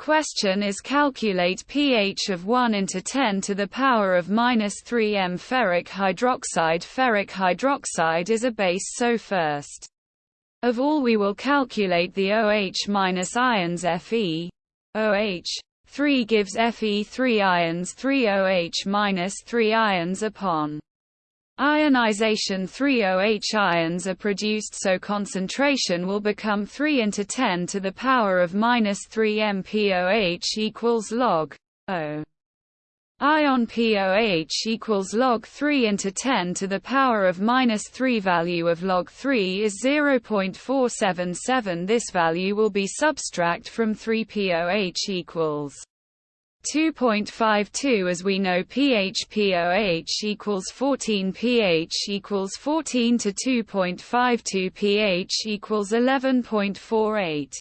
Question is calculate pH of 1 into 10 to the power of minus 3 m ferric hydroxide. Ferric hydroxide is a base so first of all we will calculate the OH minus ions Fe. OH 3 gives Fe 3 ions 3 OH minus 3 ions upon Ionization 3OH ions are produced so concentration will become 3 into 10 to the power of minus 3 MPOH equals log O. Ion POH equals log 3 into 10 to the power of minus 3 value of log 3 is 0.477 this value will be subtract from 3 POH equals 2.52 as we know pH POH equals 14 pH equals 14 to 2.52 pH equals 11.48